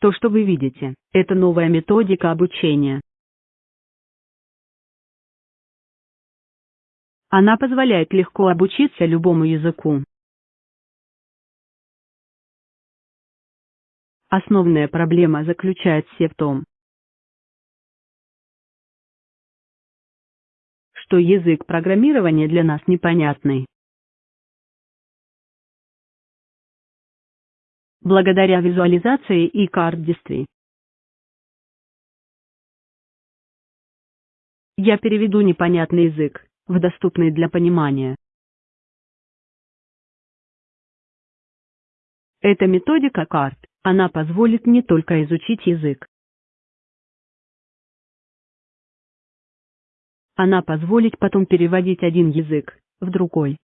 То, что вы видите, это новая методика обучения. Она позволяет легко обучиться любому языку. Основная проблема заключается в том, что язык программирования для нас непонятный. Благодаря визуализации и карт действий. Я переведу непонятный язык в доступный для понимания. Эта методика карт, она позволит не только изучить язык. Она позволит потом переводить один язык в другой.